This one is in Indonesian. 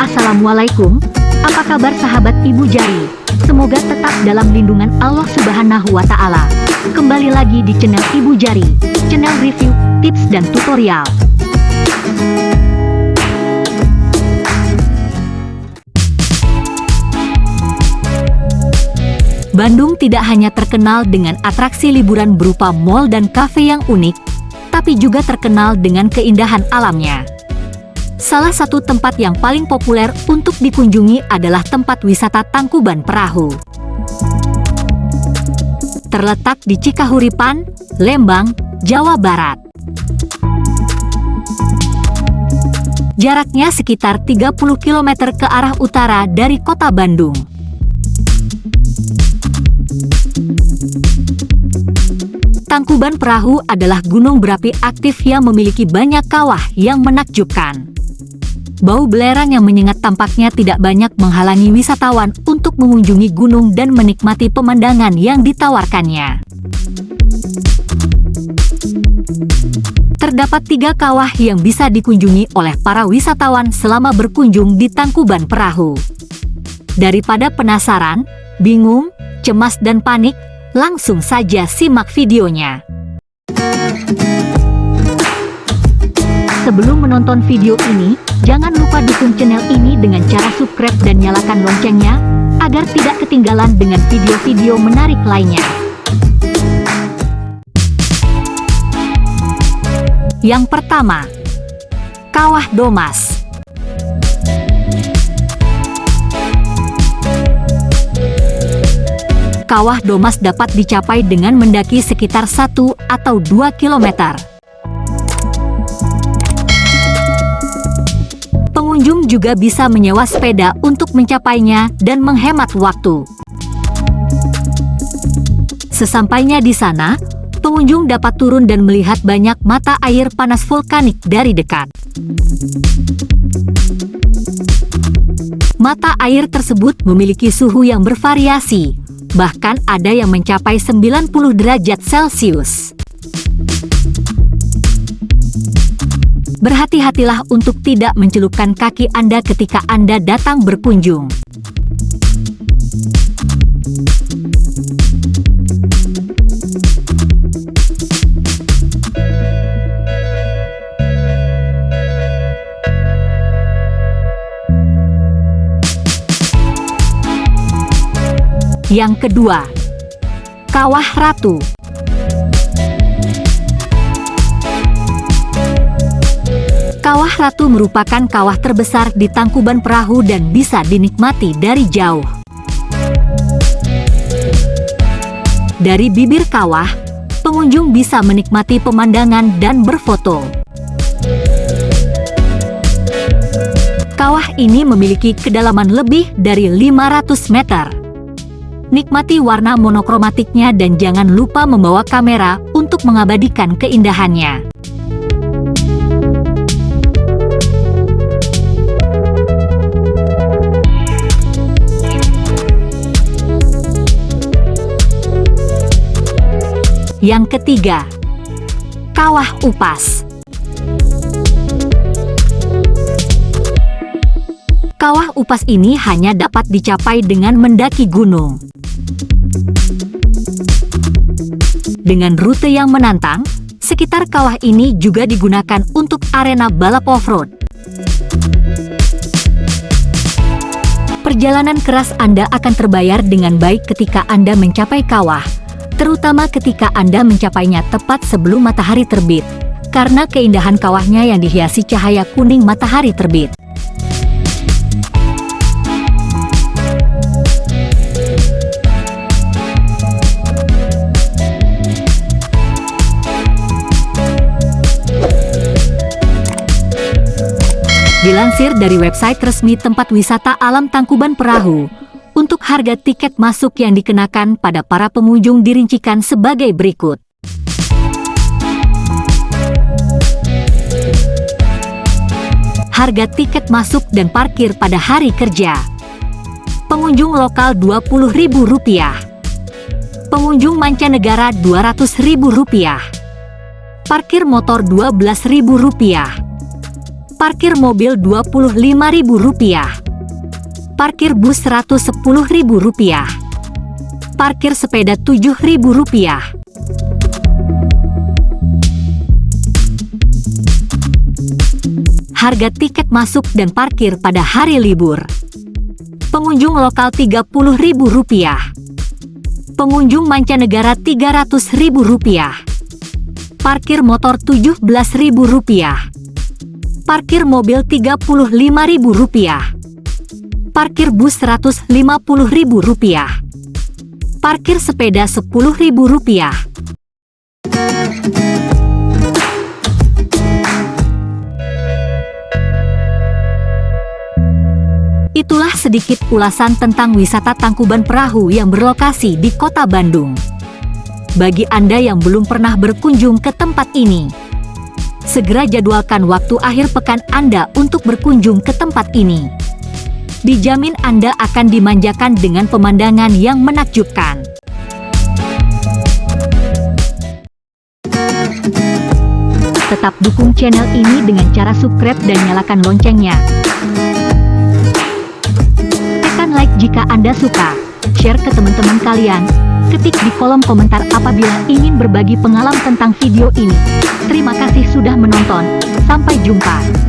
Assalamualaikum, apa kabar sahabat Ibu Jari? Semoga tetap dalam lindungan Allah Subhanahu wa Ta'ala. Kembali lagi di channel Ibu Jari, channel review, tips, dan tutorial. Bandung tidak hanya terkenal dengan atraksi liburan berupa mall dan kafe yang unik, tapi juga terkenal dengan keindahan alamnya. Salah satu tempat yang paling populer untuk dikunjungi adalah tempat wisata Tangkuban Perahu. Terletak di Cikahuripan, Lembang, Jawa Barat. Jaraknya sekitar 30 km ke arah utara dari kota Bandung. Tangkuban Perahu adalah gunung berapi aktif yang memiliki banyak kawah yang menakjubkan. Bau belerang yang menyengat tampaknya tidak banyak menghalangi wisatawan untuk mengunjungi gunung dan menikmati pemandangan yang ditawarkannya. Terdapat tiga kawah yang bisa dikunjungi oleh para wisatawan selama berkunjung di Tangkuban Perahu. Daripada penasaran, bingung, cemas dan panik, Langsung saja simak videonya. Sebelum menonton video ini, jangan lupa dukung channel ini dengan cara subscribe dan nyalakan loncengnya, agar tidak ketinggalan dengan video-video menarik lainnya. Yang pertama, Kawah Domas. Kawah Domas dapat dicapai dengan mendaki sekitar 1 atau 2 km. Pengunjung juga bisa menyewa sepeda untuk mencapainya dan menghemat waktu. Sesampainya di sana, pengunjung dapat turun dan melihat banyak mata air panas vulkanik dari dekat. Mata air tersebut memiliki suhu yang bervariasi, bahkan ada yang mencapai 90 derajat Celcius. Berhati-hatilah untuk tidak mencelupkan kaki Anda ketika Anda datang berkunjung. Yang kedua, Kawah Ratu. Kawah Ratu merupakan kawah terbesar di Tangkuban Perahu dan bisa dinikmati dari jauh. Dari bibir kawah, pengunjung bisa menikmati pemandangan dan berfoto. Kawah ini memiliki kedalaman lebih dari 500 meter. Nikmati warna monokromatiknya dan jangan lupa membawa kamera untuk mengabadikan keindahannya. Yang ketiga, Kawah Upas. Kawah Upas ini hanya dapat dicapai dengan mendaki gunung. Dengan rute yang menantang, sekitar kawah ini juga digunakan untuk arena balap off-road. Perjalanan keras Anda akan terbayar dengan baik ketika Anda mencapai kawah, terutama ketika Anda mencapainya tepat sebelum matahari terbit, karena keindahan kawahnya yang dihiasi cahaya kuning matahari terbit. Dilansir dari website resmi tempat wisata alam Tangkuban Perahu, untuk harga tiket masuk yang dikenakan pada para pengunjung dirincikan sebagai berikut. Harga tiket masuk dan parkir pada hari kerja. Pengunjung lokal Rp20.000. Pengunjung mancanegara Rp200.000. Parkir motor Rp12.000. Parkir mobil Rp25.000. Parkir bus Rp110.000. Parkir sepeda Rp7.000. Harga tiket masuk dan parkir pada hari libur. Pengunjung lokal Rp30.000. Pengunjung mancanegara Rp300.000. Parkir motor Rp17.000. Parkir mobil Rp35.000. Parkir bus Rp150.000. Parkir sepeda Rp10.000. Itulah sedikit ulasan tentang wisata Tangkuban Perahu yang berlokasi di kota Bandung. Bagi Anda yang belum pernah berkunjung ke tempat ini, segera jadwalkan waktu akhir pekan Anda untuk berkunjung ke tempat ini. Dijamin Anda akan dimanjakan dengan pemandangan yang menakjubkan. Tetap dukung channel ini dengan cara subscribe dan nyalakan loncengnya. Tekan like jika Anda suka, share ke teman-teman kalian, ketik di kolom komentar apabila ingin berbagi pengalaman tentang video ini. Terima kasih sudah menonton, sampai jumpa.